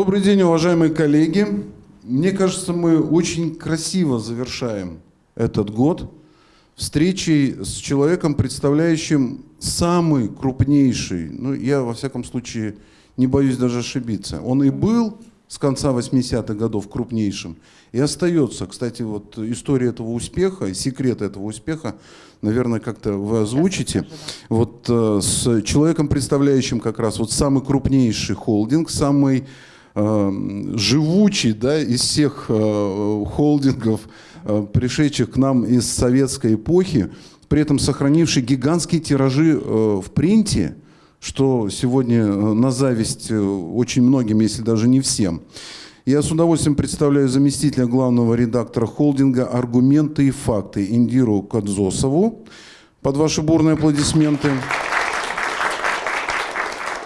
Добрый день, уважаемые коллеги. Мне кажется, мы очень красиво завершаем этот год встречей с человеком, представляющим самый крупнейший, ну, я, во всяком случае, не боюсь даже ошибиться. Он и был с конца 80-х годов крупнейшим, и остается. Кстати, вот история этого успеха, секрет этого успеха, наверное, как-то вы озвучите. Вот э, с человеком, представляющим как раз вот самый крупнейший холдинг, самый живучий да, из всех э, холдингов, э, пришедших к нам из советской эпохи, при этом сохранивший гигантские тиражи э, в принте, что сегодня на зависть очень многим, если даже не всем. Я с удовольствием представляю заместителя главного редактора холдинга «Аргументы и факты» Индиру Кадзосову. Под ваши бурные аплодисменты.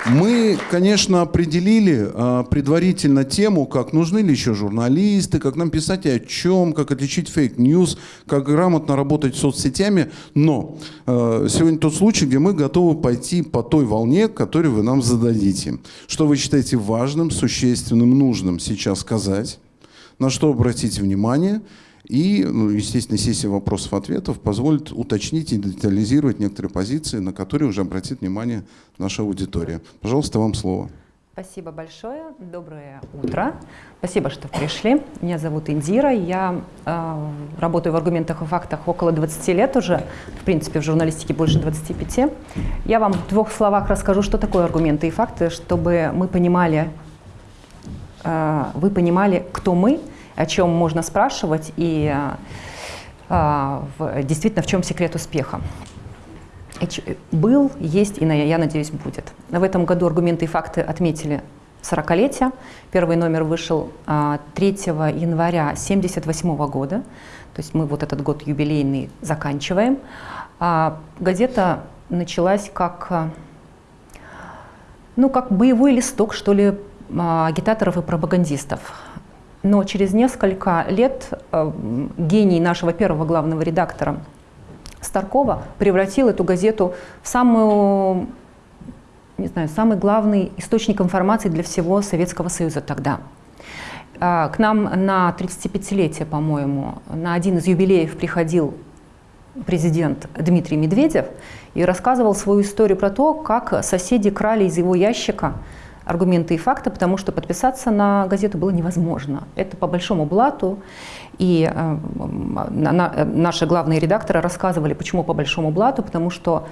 Мы, конечно, определили а, предварительно тему, как нужны ли еще журналисты, как нам писать и о чем, как отличить fake news, как грамотно работать с соцсетями. Но а, сегодня тот случай, где мы готовы пойти по той волне, которую вы нам зададите. Что вы считаете важным, существенным, нужным сейчас сказать, на что обратить внимание – и, ну, естественно, сессия вопросов-ответов позволит уточнить и детализировать некоторые позиции, на которые уже обратит внимание наша аудитория. Пожалуйста, вам слово. Спасибо большое. Доброе утро. Спасибо, что пришли. Меня зовут Индира. Я э, работаю в аргументах и фактах около 20 лет уже. В принципе, в журналистике больше 25. Я вам в двух словах расскажу, что такое аргументы и факты, чтобы мы понимали, э, вы понимали, кто мы – о чем можно спрашивать и а, действительно в чем секрет успеха. Был, есть и, я надеюсь, будет. В этом году аргументы и факты отметили 40-летие. Первый номер вышел 3 а, января 1978 года. То есть мы вот этот год юбилейный заканчиваем. А газета началась как, ну, как боевой листок, что ли, агитаторов и пропагандистов. Но через несколько лет э, гений нашего первого главного редактора Старкова превратил эту газету в самую, не знаю, самый главный источник информации для всего Советского Союза тогда. А, к нам на 35-летие, по-моему, на один из юбилеев приходил президент Дмитрий Медведев и рассказывал свою историю про то, как соседи крали из его ящика аргументы и факты, потому что подписаться на газету было невозможно. Это по большому блату. И э, на, наши главные редакторы рассказывали, почему по большому блату, потому что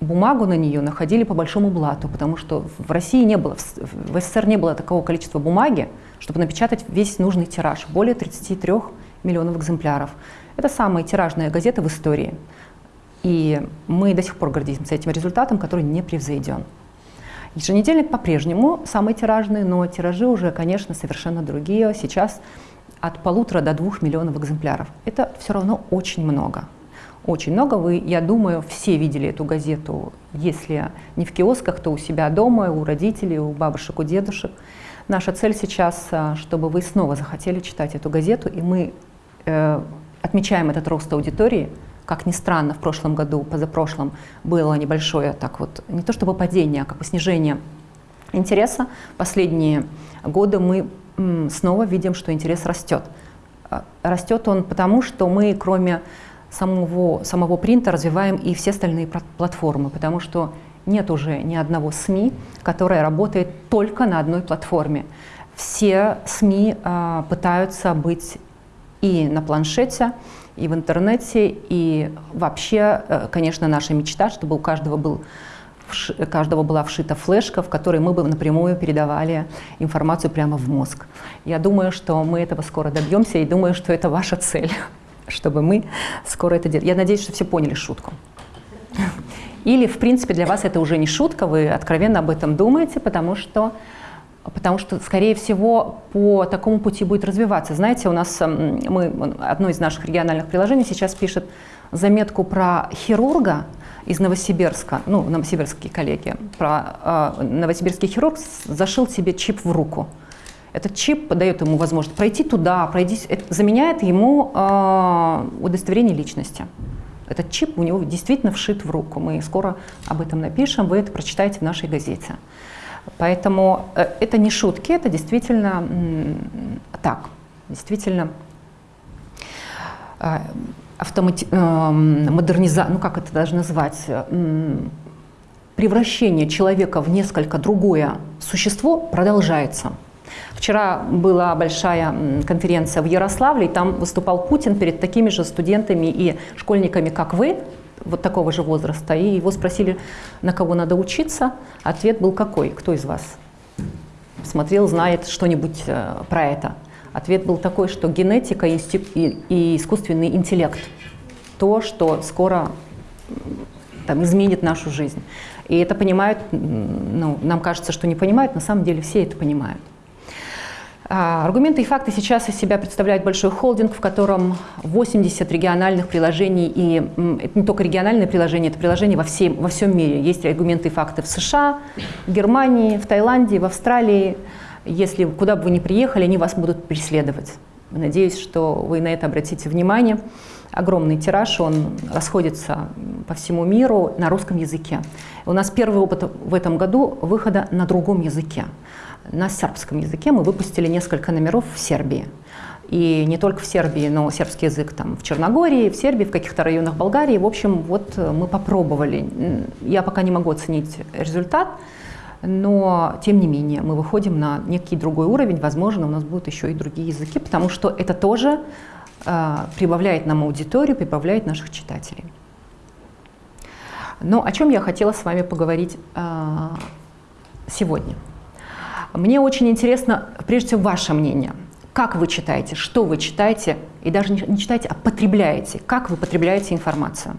бумагу на нее находили по большому блату, потому что в России не было, в СССР не было такого количества бумаги, чтобы напечатать весь нужный тираж, более 33 миллионов экземпляров. Это самая тиражная газета в истории. И мы до сих пор гордимся этим результатом, который не превзойден. Еженедельник по-прежнему самый тиражный, но тиражи уже, конечно, совершенно другие. Сейчас от полутора до двух миллионов экземпляров. Это все равно очень много. Очень много. Вы, я думаю, все видели эту газету, если не в киосках, то у себя дома, у родителей, у бабушек, у дедушек. Наша цель сейчас, а, чтобы вы снова захотели читать эту газету, и мы э, отмечаем этот рост аудитории – как ни странно, в прошлом году, позапрошлом было небольшое, так вот, не то чтобы падение, а как бы снижение интереса. Последние годы мы снова видим, что интерес растет. А, растет он потому, что мы, кроме самого, самого принта, развиваем и все остальные платформы, потому что нет уже ни одного СМИ, которое работает только на одной платформе. Все СМИ э, пытаются быть и на планшете, и в интернете, и вообще, э, конечно, наша мечта, чтобы у каждого был каждого была вшита флешка, в которой мы бы напрямую передавали информацию прямо в мозг. Я думаю, что мы этого скоро добьемся, и думаю, что это ваша цель, чтобы мы скоро это делали. Я надеюсь, что все поняли шутку. Или, в принципе, для вас это уже не шутка, вы откровенно об этом думаете, потому что потому что, скорее всего, по такому пути будет развиваться. Знаете, у нас эм, мы, одно из наших региональных приложений сейчас пишет заметку про хирурга из Новосибирска, ну, новосибирские коллеги, про э, новосибирский хирург зашил себе чип в руку. Этот чип дает ему возможность пройти туда, пройти, это заменяет ему э, удостоверение личности. Этот чип у него действительно вшит в руку. Мы скоро об этом напишем, вы это прочитаете в нашей газете. Поэтому э, это не шутки, это действительно так, действительно э, автомати... Э, модерниза... ну как это даже назвать, превращение человека в несколько другое существо продолжается. Вчера была большая конференция в Ярославле, и там выступал Путин перед такими же студентами и школьниками, как вы, вот такого же возраста, и его спросили, на кого надо учиться. Ответ был какой? Кто из вас смотрел, знает что-нибудь э, про это? Ответ был такой, что генетика и, искусственный интеллект – то, что скоро там, изменит нашу жизнь. И это понимают, ну, нам кажется, что не понимают, на самом деле все это понимают. А, аргументы и факты сейчас из себя представляют большой холдинг, в котором 80 региональных приложений, и это не только региональные приложения, это приложения во, всем, во всем мире. Есть аргументы и факты в США, в Германии, в Таиланде, в Австралии. Если куда бы вы ни приехали, они вас будут преследовать. Надеюсь, что вы на это обратите внимание. Огромный тираж, он расходится по всему миру на русском языке. У нас первый опыт в этом году выхода на другом языке на сербском языке мы выпустили несколько номеров в Сербии. И не только в Сербии, но сербский язык там в Черногории, в Сербии, в каких-то районах Болгарии. В общем, вот э, мы попробовали. Я пока не могу оценить результат, но тем не менее мы выходим на некий другой уровень. Возможно, у нас будут еще и другие языки, потому что это тоже э, прибавляет нам аудиторию, прибавляет наших читателей. Но о чем я хотела с вами поговорить э, сегодня – мне очень интересно, прежде всего, ваше мнение. Как вы читаете, что вы читаете, и даже не читаете, а потребляете. Как вы потребляете информацию?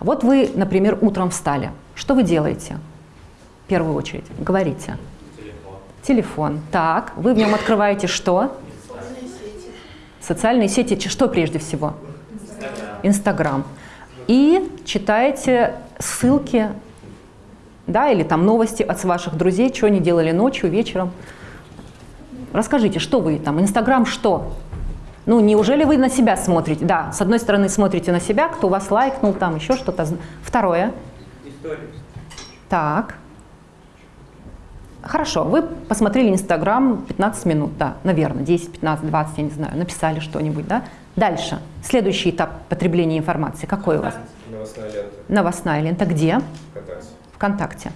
Вот вы, например, утром встали. Что вы делаете? В первую очередь, говорите. Телефон. Телефон. Так, вы в нем открываете что? Социальные сети. Социальные сети, что прежде всего? Инстаграм. Инстаграм. И читаете ссылки да, или там новости от ваших друзей, что они делали ночью, вечером. Расскажите, что вы там, Инстаграм что? Ну, неужели вы на себя смотрите? Да, с одной стороны смотрите на себя, кто вас лайкнул, там еще что-то. Второе. Историю. Так. Хорошо, вы посмотрели Инстаграм 15 минут, да, наверное, 10, 15, 20, я не знаю, написали что-нибудь, да? Дальше. Следующий этап потребления информации какой у вас? Новостная лента. Новостная лента где? ВКонтакте. ВКонтакте.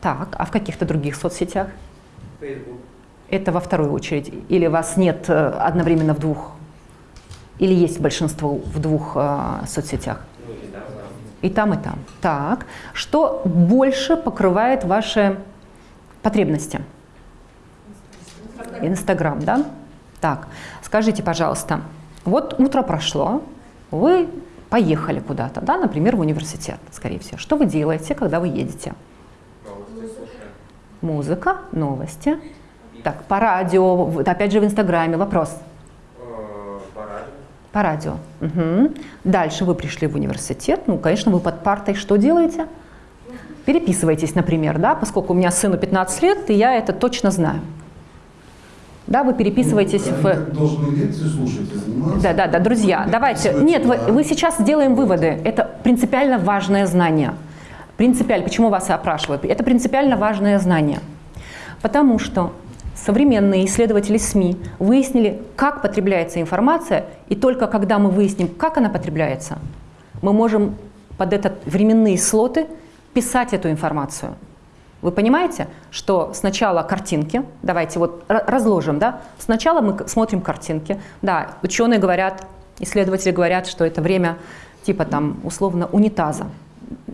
Так, а в каких-то других соцсетях? Фейсбук. Это во вторую очередь. Или вас нет э, одновременно в двух? Или есть большинство в двух э, соцсетях? Ну и там. И там, и там. Так, что больше покрывает ваши потребности? Инстаграм, да? Так, скажите, пожалуйста, вот утро прошло, вы поехали куда-то, да, например, в университет, скорее всего. Что вы делаете, когда вы едете? Музыка, новости. Так, по радио, опять же в Инстаграме вопрос. Э, По радио. Мгм. Дальше вы пришли в университет, ну, конечно, вы под партой что делаете? Переписываетесь, например, да, поскольку у меня сыну 15 лет, и я это точно знаю. Да, вы переписываетесь Ну, в... должны лекции слушать и заниматься. Да, да, да, друзья, давайте. Нет, вы, мы сейчас сделаем выводы. Это принципиально важное знание. Принципиально, почему вас и опрашивают? Это принципиально важное знание. Потому что современные исследователи СМИ выяснили, как потребляется информация, и только когда мы выясним, как она потребляется, мы можем под этот временные слоты писать эту информацию. Вы понимаете, что сначала картинки, давайте вот ра- разложим, да? Сначала мы смотрим картинки. Да, ученые говорят, исследователи говорят, что это время типа там условно унитаза.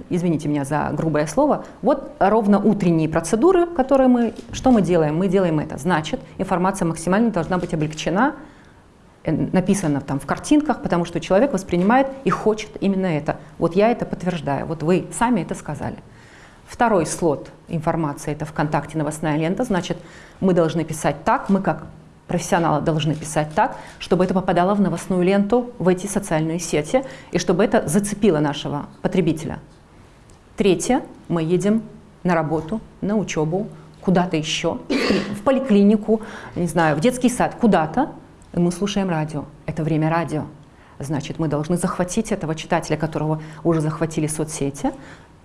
Извините меня за грубое слово. Вот ровно утренние процедуры, которые мы... Что мы делаем? Мы делаем это. Значит, информация максимально должна быть облегчена, э, написано там в картинках, потому что человек воспринимает и хочет именно это. Вот я это подтверждаю. Вот вы сами это сказали. Второй слот информации – это ВКонтакте новостная лента. Значит, мы должны писать так, мы как профессионалы должны писать так, чтобы это попадало в новостную ленту, в эти социальные сети, и чтобы это зацепило нашего потребителя. Третье – мы едем на работу, на учебу, куда-то еще, в поликлинику, не знаю, в детский сад, куда-то, и мы слушаем радио. Это время радио. Значит, мы должны захватить этого читателя, которого уже захватили соцсети.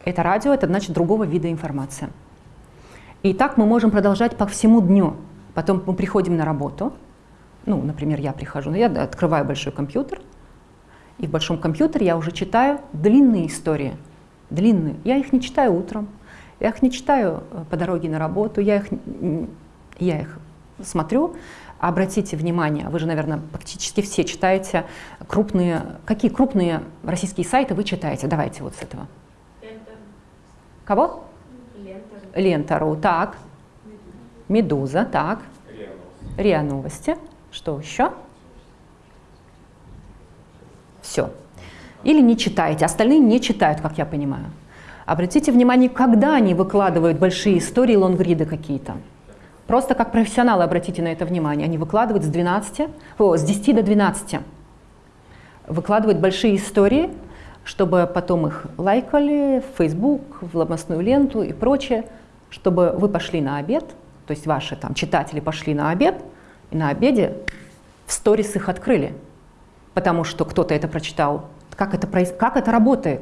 Это радио, это значит другого вида информация. И так мы можем продолжать по всему дню. Потом мы приходим на работу. Ну, например, я прихожу, я открываю большой компьютер, и в большом компьютере я уже читаю длинные истории. Длинные. Я их не читаю утром, я их не читаю э, по дороге на работу, я их, я их смотрю. Обратите внимание, вы же, наверное, практически все читаете крупные... Какие крупные российские сайты вы читаете? Давайте вот с этого. Кого? Лента. Лента.ру, так. Медуза, так. РИА Новости. Что еще? Все. Или не читаете, остальные не читают, как я понимаю. Обратите внимание, когда они выкладывают большие истории, лонгриды какие-то. Просто как профессионалы обратите на это внимание. Они выкладывают с, 12, о, с 10 до 12. Выкладывают большие истории, чтобы потом их лайкали в Facebook, в новостную ленту и прочее, чтобы вы пошли на обед, то есть ваши там читатели пошли на обед, и на обеде в сторис их открыли, потому что кто-то это прочитал. Как это, как это работает?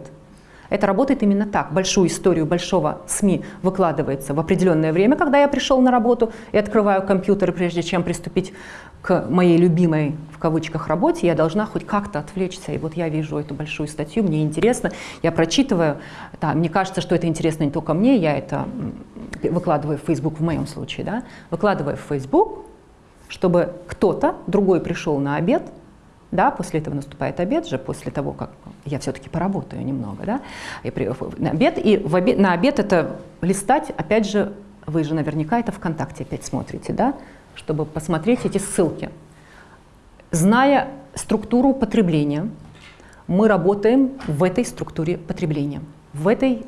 Это работает именно так. Большую историю большого СМИ выкладывается в определенное время, когда я пришел на работу и открываю компьютер, прежде чем приступить к моей любимой, в кавычках, работе, я должна хоть как-то отвлечься. И вот я вижу эту большую статью, мне интересно, я прочитываю. Да, мне кажется, что это интересно не только мне, я это выкладываю в Facebook в моем случае, да, выкладываю в Facebook, чтобы кто-то другой пришел на обед, да, после этого наступает обед же, после того, как я все-таки поработаю немного, да, и при, на обед, и в обед, на обед это листать, опять же, вы же наверняка это ВКонтакте опять смотрите, да, чтобы посмотреть эти ссылки. Зная структуру потребления, мы работаем в этой структуре потребления, в этой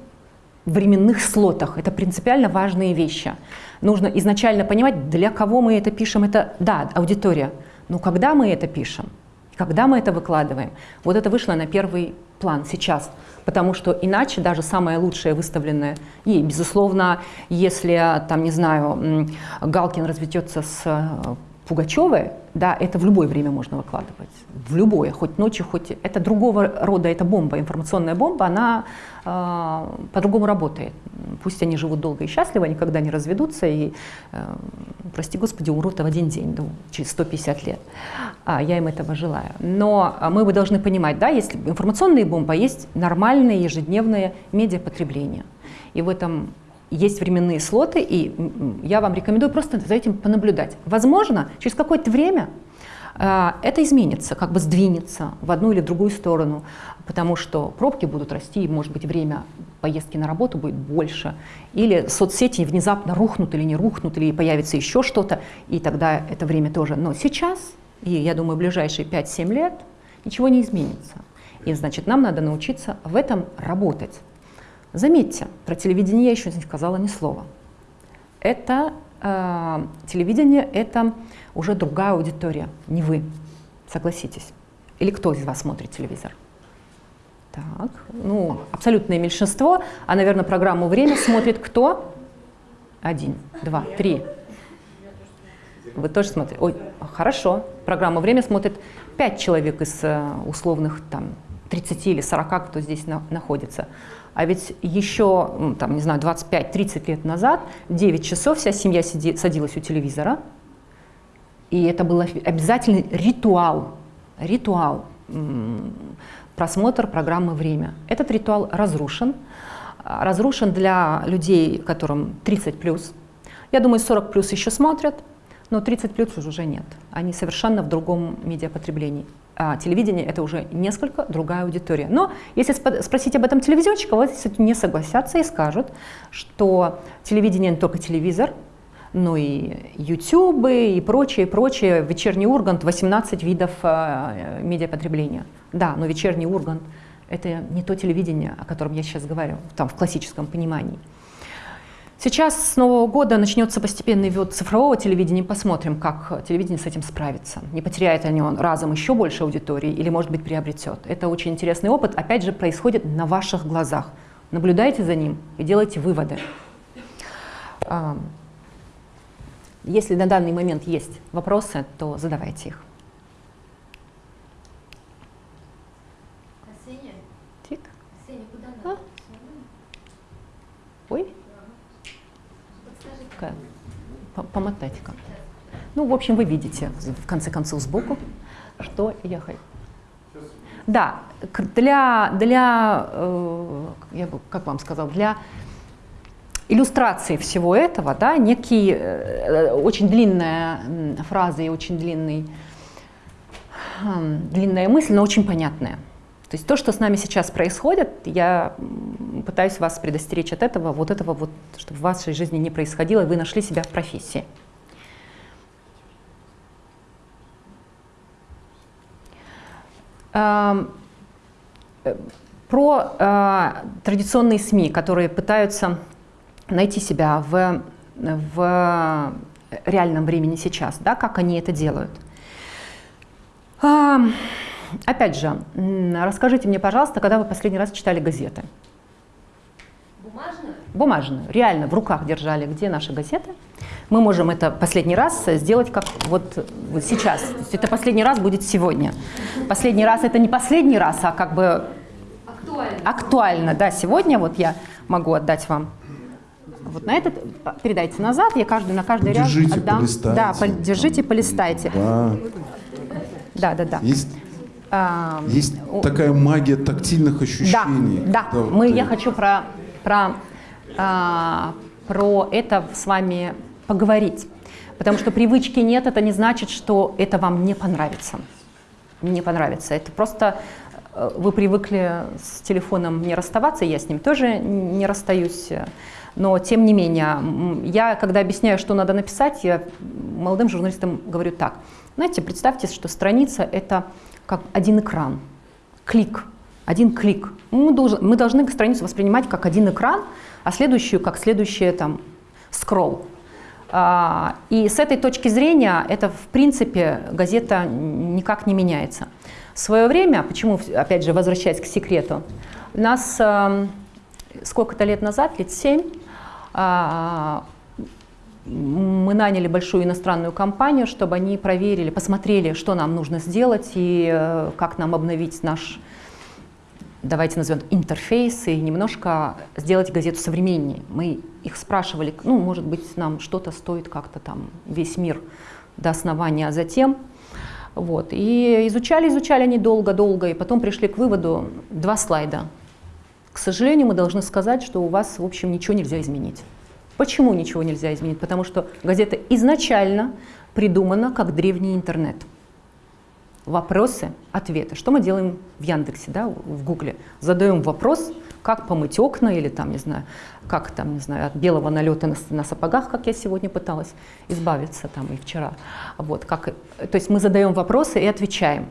временных слотах. Это принципиально важные вещи. Нужно изначально понимать, для кого мы это пишем. Это, да, аудитория. Но когда мы это пишем, когда мы это выкладываем, вот это вышло на первый план сейчас. Потому что иначе даже самое лучшее выставленное, и, безусловно, если, там, не знаю, Галкин разведется с Пугачевой, да, это в любое время можно выкладывать. В любое, хоть ночью, хоть... Это другого рода, это бомба, информационная бомба, она э, по-другому работает. Пусть они живут долго и счастливо, никогда не разведутся и, э, прости господи, умрут в один день, ну, через 150 лет. А, я им этого желаю. Но а, мы бы должны понимать, да, есть информационные бомбы, а есть нормальное ежедневное медиапотребление. И в этом есть временные слоты, и я вам рекомендую просто за этим понаблюдать. Возможно, через какое-то время э, это изменится, как бы сдвинется в одну или другую сторону, потому что пробки будут расти, и, может быть, время поездки на работу будет больше, или соцсети внезапно рухнут или не рухнут, или появится еще что-то, и тогда это время тоже. Но сейчас, и я думаю, в ближайшие 5-7 лет ничего не изменится. И значит, нам надо научиться в этом работать. Заметьте, про телевидение я еще не сказала ни слова. Это э, телевидение, это уже другая аудитория, не вы, согласитесь. Или кто из вас смотрит телевизор? Так, ну, абсолютное меньшинство, а, наверное, программу «Время» смотрит кто? Один, два, три. Вы тоже смотрите? Ой, хорошо. Программу «Время» смотрит пять человек из э, условных там 30 или 40, кто здесь на- находится. А ведь еще, м, там, не знаю, 25-30 лет назад, 9 часов вся семья сиди- садилась у телевизора, и это был обязательный ритуал, ритуал, просмотр программы «Время». Этот ритуал разрушен. А, Разрушен для людей, которым 30 плюс. Я думаю, 40 плюс еще смотрят, но 30 плюс уже нет. Они совершенно в другом медиапотреблении. А телевидение это уже несколько другая аудитория. Но если спросить об этом телевизионщика, вот не согласятся и скажут, что телевидение не только телевизор, но и YouTube и прочее, прочее. Вечерний Ургант 18 видов э, медиапотребления. Да, но вечерний Ургант это не то телевидение, о котором я сейчас говорю, там в классическом понимании. Сейчас с Нового года начнется постепенный ввод цифрового телевидения. Посмотрим, как телевидение с этим справится. Не потеряет ли он разом еще больше аудитории или, может быть, приобретет. Это очень интересный опыт. Опять же, происходит на ваших глазах. Наблюдайте за ним и делайте выводы. А, Если на данный момент есть вопросы, то задавайте их. Ксения? Тик. Ксения, куда А? надо? Ой, Подскажите, такая, по- помотать-ка. Ну, в общем, вы видите, в конце концов, сбоку, что я хочу. Да, для, для э, я бы, как вам сказал, для иллюстрации всего этого, да, некий, э, очень длинная фраза и очень длинный, хм, длинная мысль, но очень понятная. То есть то, что с нами сейчас происходит, я пытаюсь вас предостеречь от этого, вот этого вот, чтобы в вашей жизни не происходило, и вы нашли себя в профессии. Э, Про э, традиционные СМИ, которые пытаются найти себя в, в реальном времени сейчас, да, как они это делают. Опять же, расскажите мне, пожалуйста, когда вы последний раз читали газеты? Бумажную? Бумажную, реально в руках держали, где наши газеты. Мы можем это последний раз сделать как вот, вот сейчас. То есть это последний раз будет сегодня. Последний раз это не последний раз, а как бы Актуально. актуально, да, сегодня вот я могу отдать вам вот на этот, а, передайте назад, я каждый, на каждый ряд Держите, отдам. полистайте. Да, держите, полистайте. Да. Да, да, да. Есть, А, есть такая магия тактильных да, ощущений. да, когда вот мы, ты- я хочу про, про, а, про это с вами поговорить. Потому что привычки нет, это не значит, что это вам не понравится. Не понравится. Это просто э, вы привыкли с телефоном не расставаться, я с ним тоже не расстаюсь. Но тем не менее, я, когда объясняю, что надо написать, я молодым журналистам говорю так. Знаете, представьте, что страница – это как один экран, клик, один клик. Мы, должен- мы должны страницу воспринимать как один экран, а следующую как следующее там скролл. А, И с этой точки зрения это, в принципе, газета никак не меняется. В свое время, почему, опять же, возвращаясь к секрету, нас эм, сколько-то лет назад, лет семь, а, мы наняли большую иностранную компанию, чтобы они проверили, посмотрели, что нам нужно сделать и э, как нам обновить наш, давайте назовем, интерфейс и немножко сделать газету современнее. Мы их спрашивали, ну, может быть, нам что-то стоит как-то там весь мир до основания, а затем вот. И изучали, изучали они долго-долго, и потом пришли к выводу два слайда. К сожалению, мы должны сказать, что у вас, в общем, ничего нельзя изменить. Почему ничего нельзя изменить? Потому что газета изначально придумана как древний интернет. Вопросы, ответы. Что мы делаем в Яндексе, да, в Гугле? Задаем вопрос, как помыть окна или там, не знаю, как там, не знаю, от белого налета на, на сапогах, как я сегодня пыталась избавиться там и вчера. Вот, как, то есть мы задаем вопросы и отвечаем.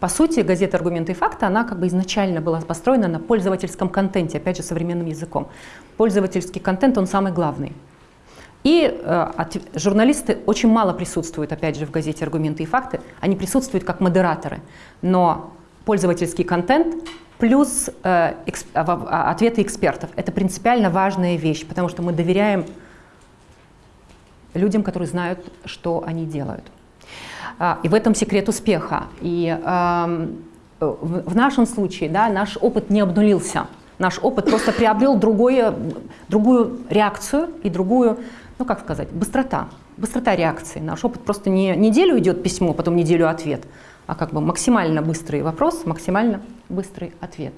По сути, газета «Аргументы и факты», она как бы изначально была построена на пользовательском контенте, опять же, современным языком. Пользовательский контент, он самый главный. И э, от- журналисты очень мало присутствуют, опять же, в газете «Аргументы и факты». Они присутствуют как модераторы. Но пользовательский контент плюс э, экс- а, а, ответы экспертов – это принципиально важная вещь, потому что мы доверяем людям, которые знают, что они делают. А, И в этом секрет успеха. И эм, в нашем случае да, наш опыт не обнулился. Наш опыт просто приобрел другое, другую реакцию и другую, ну как сказать, быстрота. Быстрота реакции. Наш опыт просто не неделю идет письмо, потом неделю ответ, а как бы максимально быстрый вопрос, максимально быстрый ответ.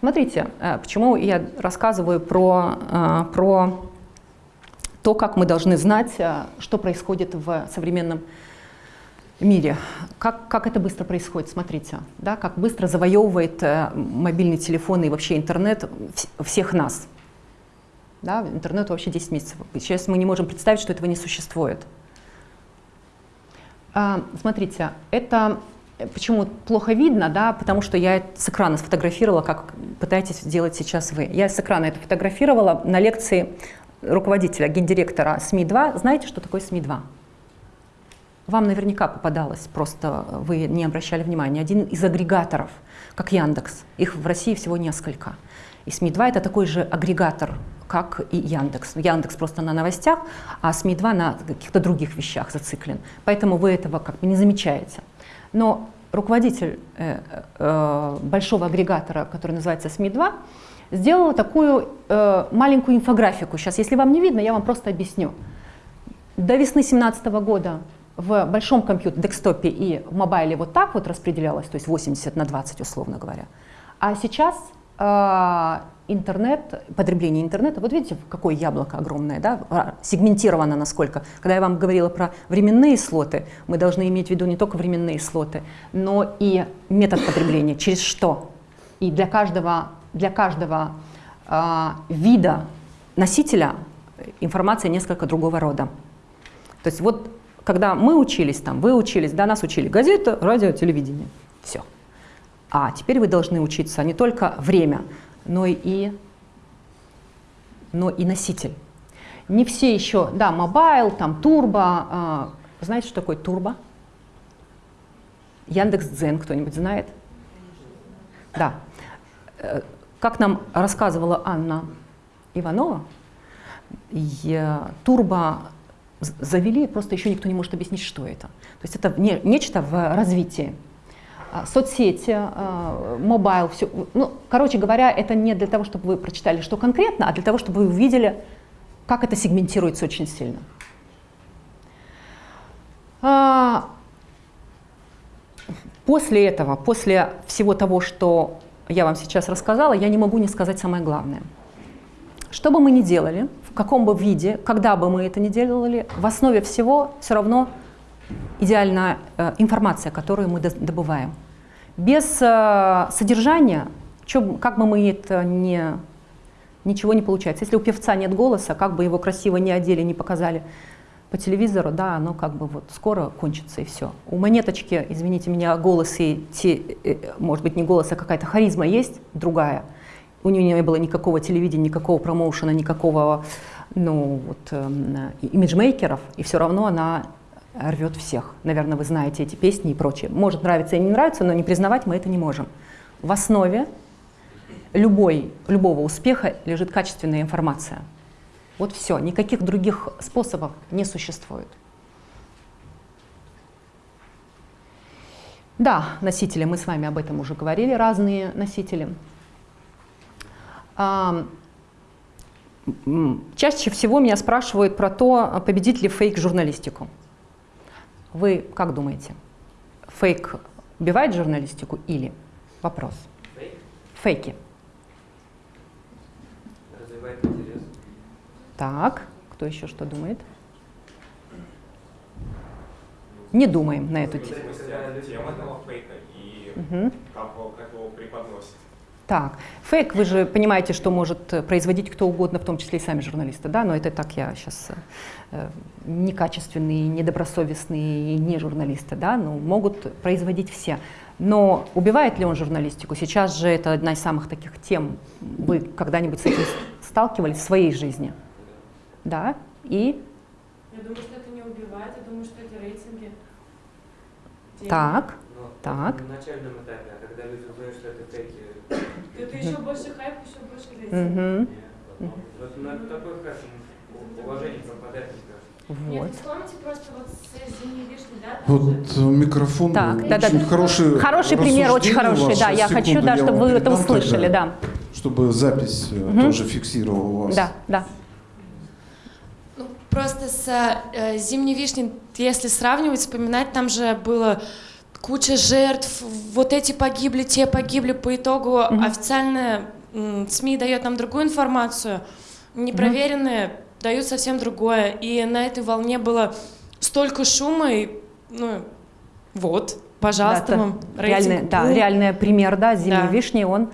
Смотрите, э, почему я рассказываю про, э, про то, как мы должны знать, э, что происходит в современном мире. Как, как это быстро происходит, смотрите, да, как быстро завоевывает э, мобильный телефон и вообще интернет вс- всех нас. Да, интернету вообще 10 месяцев. Сейчас мы не можем представить, что этого не существует. А, смотрите, это э, почему плохо видно, да, потому что я с экрана сфотографировала, как пытаетесь сделать сейчас вы. Я с экрана это фотографировала на лекции руководителя, гендиректора СМИ-2. Знаете, что такое СМИ-2? Вам наверняка попадалось, просто вы не обращали внимания. Один из агрегаторов, как Яндекс. Их в России всего несколько. И СМИ-2 это такой же агрегатор, как и Яндекс. Яндекс просто на новостях, а СМИ-2 на каких-то других вещах зациклен. Поэтому вы этого как бы не замечаете. Но руководитель э, э, большого агрегатора, который называется СМИ-2, сделала такую э, маленькую инфографику. Сейчас, если вам не видно, я вам просто объясню. До весны 2017 года в большом компьютере, декстопе и в мобайле вот так вот распределялось, то есть 80 на 20, условно говоря. А сейчас э, интернет, потребление интернета, вот видите, какое яблоко огромное, да, а, сегментировано насколько. Когда я вам говорила про временные слоты, мы должны иметь в виду не только временные слоты, но и метод потребления, через что. И для каждого, для каждого э, вида носителя информация несколько другого рода. То есть вот когда мы учились там, вы учились, да, нас учили газета, радио, телевидение, все. А теперь вы должны учиться не только время, но и, но и носитель. Не все еще, да, mobile, там турбо. А, знаете, что такое турбо? Яндекс Дзен кто-нибудь знает? Да. Э, как нам рассказывала Анна Иванова, турбо завели, просто еще никто не может объяснить, что это. То есть это не, нечто в развитии. А, соцсети, а, mobile, все. Ну, короче говоря, это не для того, чтобы вы прочитали, что конкретно, а для того, чтобы вы увидели, как это сегментируется очень сильно. А, после этого, после всего того, что я вам сейчас рассказала, я не могу не сказать самое главное. Что бы мы ни делали, в каком бы виде, когда бы мы это ни делали, в основе всего все равно идеальная э, информация, которую мы добываем. Без э, содержания, чё, как бы мы это не, ничего не получается. Если у певца нет голоса, как бы его красиво не одели, не показали по телевизору, да, оно как бы вот скоро кончится и все. У монеточки, извините меня, голос и, те, э, может быть, не голос, а какая-то харизма есть другая. У нее не было никакого телевидения, никакого промоушена, никакого ну, вот, э, имиджмейкеров, и все равно она рвет всех. Наверное, вы знаете эти песни и прочее. Может нравиться и не нравится, но не признавать мы это не можем. В основе любой, любого успеха лежит качественная информация. Вот все, никаких других способов не существует. Да, носители, мы с вами об этом уже говорили, разные носители. Чаще всего меня спрашивают про то, победит ли фейк журналистику. Вы как думаете, фейк убивает журналистику или? Вопрос. Фейк? Фейки. Развивает интерес. Так, кто еще что думает? Не думаем на эту тему. Тема этого фейка и Угу. как, его- как его преподносит. Так, фейк, вы же понимаете, что может э, производить кто угодно, в том числе и сами журналисты, да, но это так я сейчас э, некачественные, недобросовестные, не журналисты, да, но могут производить все. Но убивает ли он журналистику? Сейчас же это одна из самых таких тем. Вы когда-нибудь с этим сталкивались в своей жизни? Да? И? Я думаю, что это не убивает, я думаю, что это рейтинги. Деньги. Так, Но так. На начальном этапе, когда люди узнают, что это фейки, Это еще больше хайп, еще больше. Угу. вот на такой хайп уважение пропадает, мне кажется. Нет, Вот. вы вспомните просто вот с зимней вишни, да? там же- Вот э, микрофон Так, очень да-да. хороший. Хороший пример, очень хороший, ваше. да, я Секунду, хочу, да, я чтобы вы это услышали, тогда, да. Чтобы запись э, Мгм. тоже фиксировала вас. Да, да. Ну, просто с э, «Зимней вишней», если сравнивать, вспоминать, там же было куча жертв, вот эти погибли, те погибли. По итогу Мгм. официальная СМИ дает нам другую информацию, непроверенные дают совсем другое. И на этой волне было столько шума, и, ну, вот, пожалуйста, Да, вам реальный, да, реальный пример, да, зимней Да. вишни, он...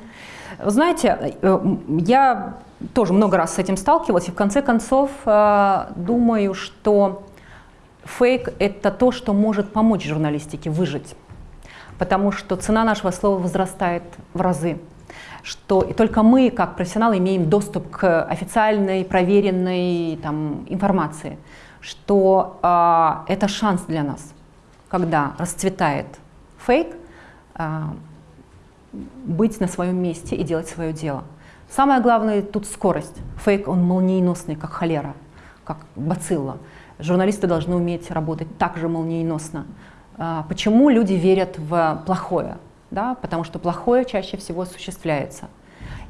Знаете, э, я тоже много раз с этим сталкивалась, и в конце концов э, думаю, что фейк – это то, что может помочь журналистике выжить, потому что цена нашего слова возрастает в разы что и только мы, как профессионалы, имеем доступ к официальной, проверенной там, информации, что а, это шанс для нас, когда расцветает фейк, а, быть на своем месте и делать свое дело. Самое главное тут скорость. Фейк, он молниеносный, как холера, как бацилла. Журналисты должны уметь работать так же молниеносно. А, Почему люди верят в плохое? Да? Потому что плохое чаще всего осуществляется.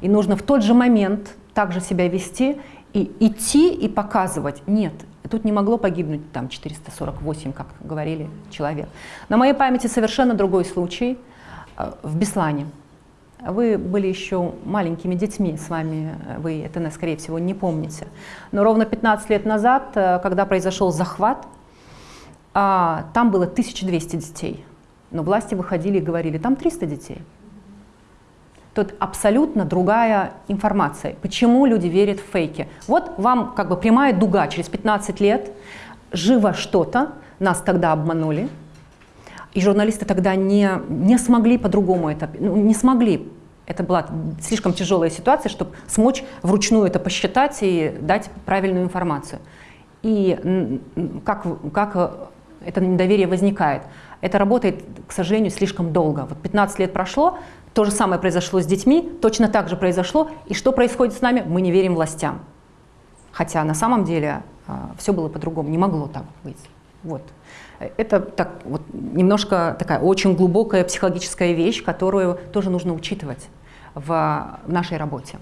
И нужно в тот же момент также себя вести и идти и показывать. Нет, тут не могло погибнуть там 448, как говорили, человек. На моей памяти совершенно другой случай э, в Беслане. Вы были еще маленькими детьми, с вами э, вы это, скорее всего, не помните. Но ровно 15 лет назад, э, когда произошел захват, а, там было 1200 детей. Но власти выходили и говорили, там 300 детей. Тут абсолютно другая информация. Почему люди верят в фейки? Вот вам как бы прямая дуга через 15 лет, живо что-то, нас тогда обманули, и журналисты тогда не, не смогли по-другому это, ну, не смогли. Это была слишком тяжелая ситуация, чтобы смочь вручную это посчитать и дать правильную информацию. И как, как это недоверие возникает? Это работает, к сожалению, слишком долго. Вот 15 лет прошло, то же самое произошло с детьми, точно так же произошло. И что происходит с нами? Мы не верим властям. Хотя на самом деле э, все было по-другому, не могло так быть. Вот. Это так, вот, немножко такая очень глубокая психологическая вещь, которую тоже нужно учитывать в, в нашей работе.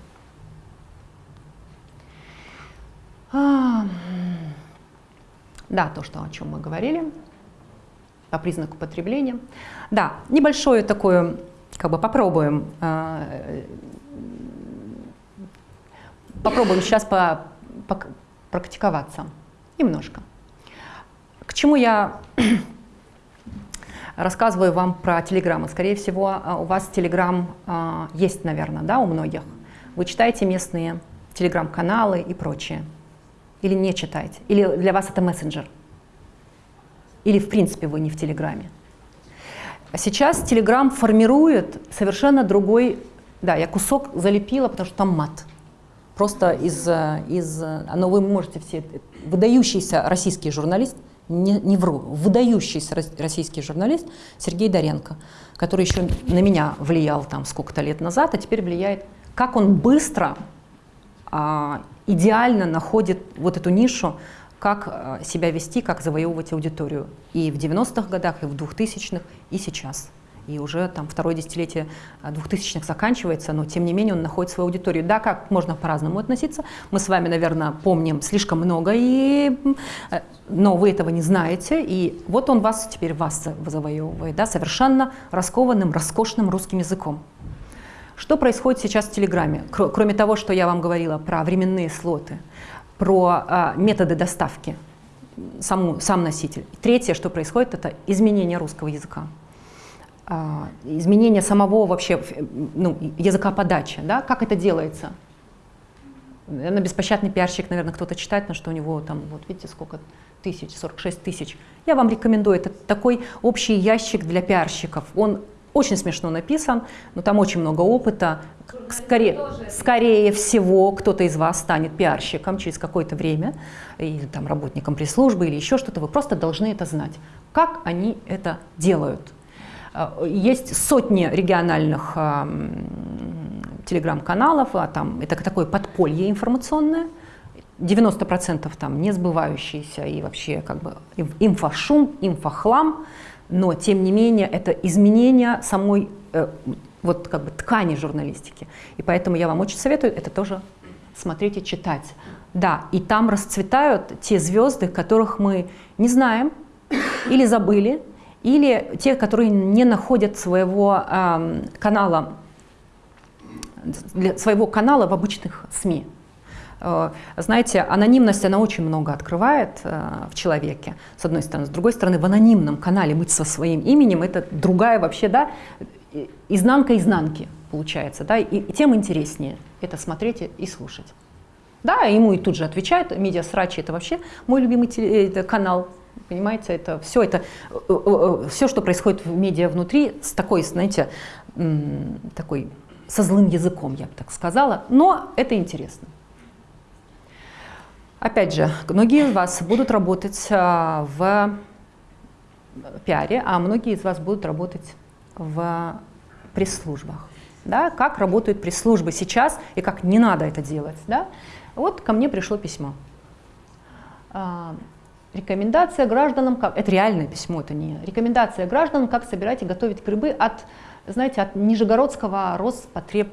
А, да, то, что, о чем мы говорили, по признаку потребления. Да, небольшое такое, как бы попробуем, э, попробуем сейчас по, по, практиковаться немножко. К чему я рассказываю вам про телеграммы? Скорее всего, а, у вас телеграм есть, наверное, да, у многих. Вы читаете местные телеграм-каналы и прочее. Или не читаете. Или для вас это мессенджер. Или, в принципе, вы не в Телеграме. Сейчас Телеграм формирует совершенно другой... Да, я кусок залепила, потому что там мат. Просто из... из но вы можете все... Выдающийся российский журналист – не, не вру, выдающийся российский журналист Сергей Доренко, который еще на меня влиял там сколько-то лет назад, а теперь влияет, как он быстро, а, идеально находит вот эту нишу, как а, себя вести, как завоевывать аудиторию. И в 90-х годах, и в 2000-х, и сейчас и уже там второе десятилетие 2000-х заканчивается, но тем не менее он находит свою аудиторию. Да, как можно по-разному относиться. Мы с вами, наверное, помним слишком много, и, э, но вы этого не знаете. И вот он вас теперь вас завоевывает, да, совершенно раскованным, роскошным русским языком. Что происходит сейчас в Телеграме? Кроме того, что я вам говорила про временные слоты, про а, методы доставки, саму, сам носитель. Третье, что происходит, это изменение русского языка. А, изменение самого вообще ну, языка подачи. Да? Как это делается? На беспощадный пиарщик, наверное, кто-то читает, на что у него там, вот видите, сколько тысяч, 46 тысяч. Я вам рекомендую, это такой общий ящик для пиарщиков. Он очень смешно написан, но там очень много опыта. Скорее, скорее всего, кто-то из вас станет пиарщиком через какое-то время, или там работником пресс-службы, или еще что-то. Вы просто должны это знать. Как они это делают? Э, есть сотни региональных э, телеграм-каналов, а там это такое подполье информационное, 90% там не сбывающиеся и вообще как бы инфошум, инфохлам, но тем не менее это изменение самой э, вот как бы ткани журналистики. И поэтому я вам очень советую это тоже смотреть и читать. Да, и там расцветают те звезды, которых мы не знаем или забыли, или те, которые не находят своего э, канала, своего канала в обычных СМИ. Э, знаете, анонимность, она очень много открывает э, в человеке, с одной стороны. С другой стороны, в анонимном канале быть со своим именем, это другая вообще, да, изнанка изнанки получается, да, и, тем интереснее это смотреть и слушать. Да, ему и тут же отвечают, медиа срачи это вообще мой любимый теле, канал, Понимаете, это все, это, э, э, э, все, что происходит в медиа внутри, с такой, знаете, такой, со злым языком, я бы так сказала, но это интересно. Опять же, многие из вас будут работать в пиаре, а многие из вас будут работать в пресс-службах. Да? Как работают пресс-службы сейчас и как не надо это делать. Да? Вот ко мне пришло письмо. Рекомендация гражданам, как, это реальное письмо, это не рекомендация гражданам, как собирать и готовить грибы от, знаете, от Нижегородского Роспотреб,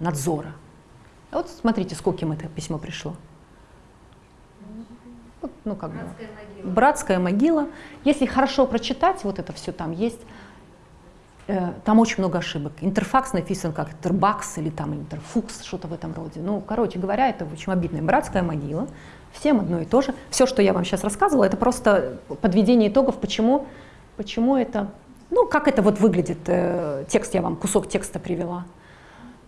надзора. А вот смотрите, скольким это письмо пришло. Вот, ну, как бы. Братская могила. Если хорошо прочитать, вот это все там есть, э, там очень много ошибок. Интерфакс написан как интербакс или там интерфукс, что-то в этом роде. Ну, короче говоря, это очень обидная братская могила. Всем одно и то же. Все, что я вам сейчас рассказывала, это просто подведение итогов, почему, почему это, ну, как это вот выглядит. Э, текст я вам, кусок текста привела.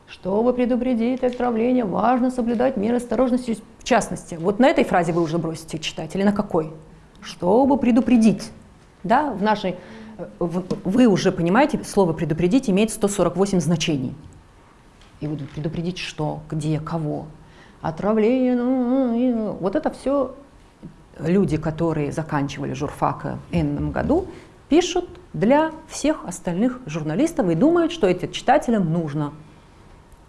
Чтобы предупредить отравление, важно соблюдать меры осторожности. В частности, вот на этой фразе вы уже бросите читать, или на какой? Чтобы предупредить. Да, в нашей, э, вы уже понимаете, слово «предупредить» имеет 148 значений. И вот предупредить что, где, кого. Отравление, ну, вот это все люди, которые заканчивали журфака в энном году, пишут для всех остальных журналистов и думают, что это читателям нужно.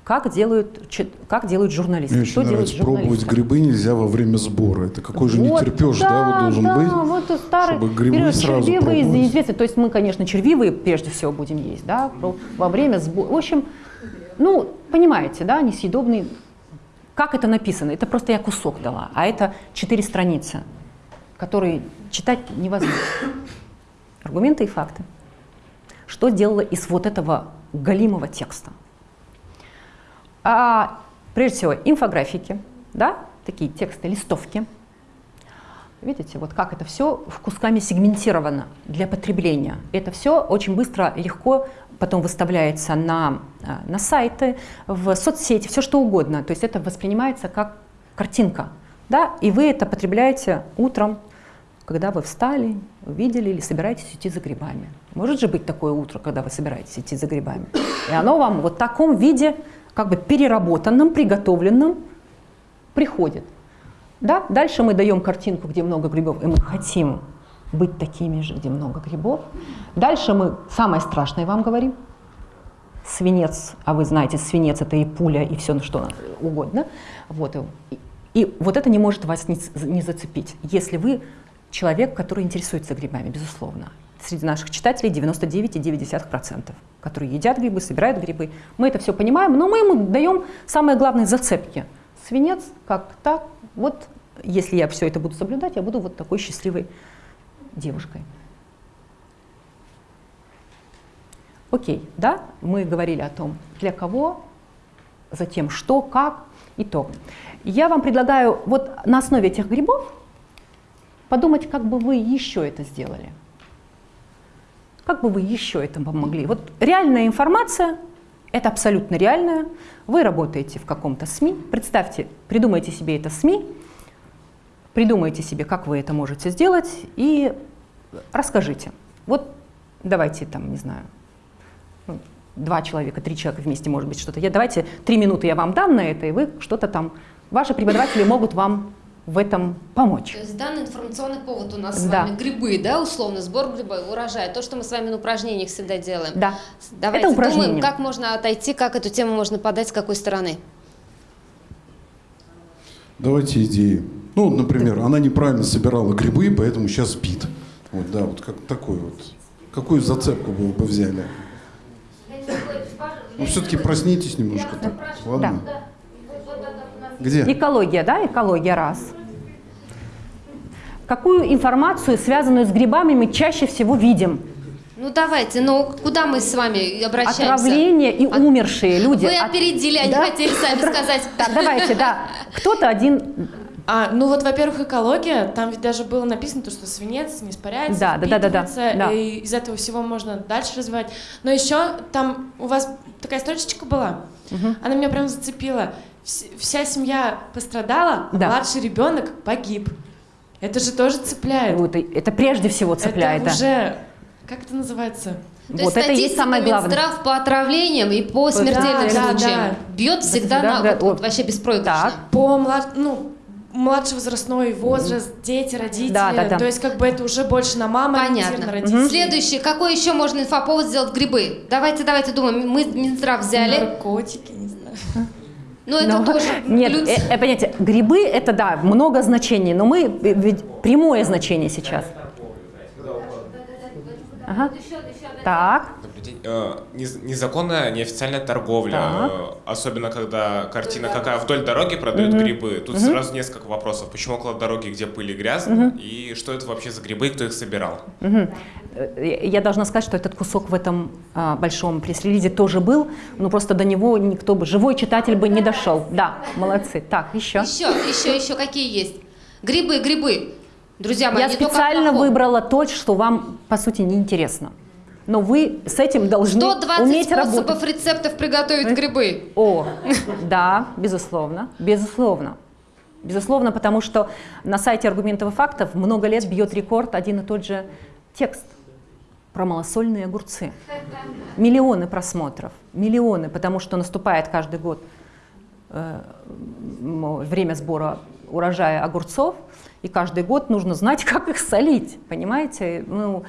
Как делают, как делают журналисты? Мне что делают нравится, пробовать журналисты? грибы нельзя во время сбора. Это какой же Вот, не терпеж, да, вот должен да, быть. вот старый чтобы грибы период сразу червивые пробовать. известны. То есть мы, конечно, червивые прежде всего будем есть, да, во время сбора. В общем, ну, понимаете, да, несъедобный. Как это написано? Это просто я кусок дала, а это четыре страницы, которые читать невозможно. Аргументы и факты. Что сделала из вот этого галимого текста? А, прежде всего, инфографики, да, такие тексты, листовки. Видите, вот как это все кусками сегментировано для потребления. Это все очень быстро, легко потом выставляется на, а, на сайты, в соцсети, все что угодно. То есть это воспринимается как картинка. Да? И вы это потребляете утром, когда вы встали, увидели или собираетесь идти за грибами. Может же быть такое утро, когда вы собираетесь идти за грибами. И оно вам вот в таком виде, как бы переработанном, приготовленном, приходит. Да? Дальше мы даем картинку, где много грибов, и мы хотим быть такими же, где много грибов. Дальше мы самое страшное вам говорим. Свинец, а вы знаете, свинец это и пуля, и все что угодно. Вот. И, и вот это не может вас не, не зацепить, если вы человек, который интересуется грибами, безусловно. Среди наших читателей 99,9%, которые едят грибы, собирают грибы. Мы это все понимаем, но мы ему даем самые главные зацепки. Свинец, как так, вот если я все это буду соблюдать, я буду вот такой счастливой девушкой. Окей, да, мы говорили о том, для кого, затем что, как и то. Я вам предлагаю вот на основе этих грибов подумать, как бы вы еще это сделали. Как бы вы еще это помогли? Вот реальная информация, это абсолютно реальная. Вы работаете в каком-то СМИ, представьте, придумайте себе это СМИ, придумайте себе, как вы это можете сделать, и расскажите. Вот давайте там, не знаю, ну, два человека, три человека вместе, может быть, что-то. Я, давайте три минуты я вам дам на это, и вы что-то там, ваши преподаватели могут вам в этом помочь. То есть данный информационный повод у нас с Да. вами грибы, да, условно, сбор грибов, урожай, то, что мы с вами на упражнениях всегда делаем. Да. Давайте Это упражнение. думаем, как можно отойти, как эту тему можно подать, с какой стороны. Давайте идеи. Ну, например, она неправильно собирала грибы, поэтому сейчас спит. Вот, да, вот как такой вот. Какую зацепку вы бы взяли? Ну, все-таки проснитесь немножко так. Ладно? Где? Экология, да, экология раз. Какую информацию, связанную с грибами, мы чаще всего видим? Ну давайте, ну куда мы с вами обращаемся? Отравление и умершие люди. Вы От- опередили, они Да? хотели сами Отра- сказать. Так, давайте, да. Кто-то один... А, ну вот, во-первых, экология, там ведь даже было написано, то, что свинец не испаряется, Да, да, да, да, да, да. и из этого всего можно дальше развивать. Но еще там у вас такая строчечка была, она меня прям зацепила. Вс- Вся семья пострадала, а Да. младший ребенок погиб. Это же тоже цепляет. Вот, и это прежде всего цепляет, это да. уже, как это называется? То Вот есть это есть статистика самое главное. Минздрав по отравлениям и по смертельным да, случаям да. бьет всегда Да, на да, вот, вот вот. вообще беспроигрышно. Так. По млад... ну, младший возрастной возраст, дети, родители. Да, да, да. То есть как бы это уже больше на маму Понятно. родителей. Следующий, какой еще можно инфоповод сделать грибы? Давайте, давайте думаем. Мы Минздрав взяли. Наркотики, не знаю. Ну это Но- тоже Нет, плюс. э, э, понимаете, грибы это да, много значений, но мы ведь прямое значение сейчас. Ага. Так. Добрый день. Э, нез- Незаконная, неофициальная торговля, Так. особенно когда картина какая вдоль дороги продают грибы. Тут сразу несколько вопросов. Почему около дороги, где пыль и грязно, и что это вообще за грибы, и кто их собирал? Э, Я должна сказать, что этот кусок в этом а, большом пресс-релизе тоже был, но просто до него никто бы, живой читатель бы не дошел. Да, молодцы. Так, еще. Еще, еще, еще какие есть? Грибы, грибы. Друзья мои, Я не специально выбрала то, что вам, по сути, неинтересно. Но вы с этим должны 120 уметь способов работать. рецептов приготовить грибы. О, да, безусловно, безусловно. Безусловно, потому что на сайте аргументов и фактов много лет бьет рекорд один и тот же текст про малосольные огурцы. Миллионы просмотров, миллионы, потому что наступает каждый год э, время сбора урожая огурцов, и каждый год нужно знать, как их солить, понимаете? Ну,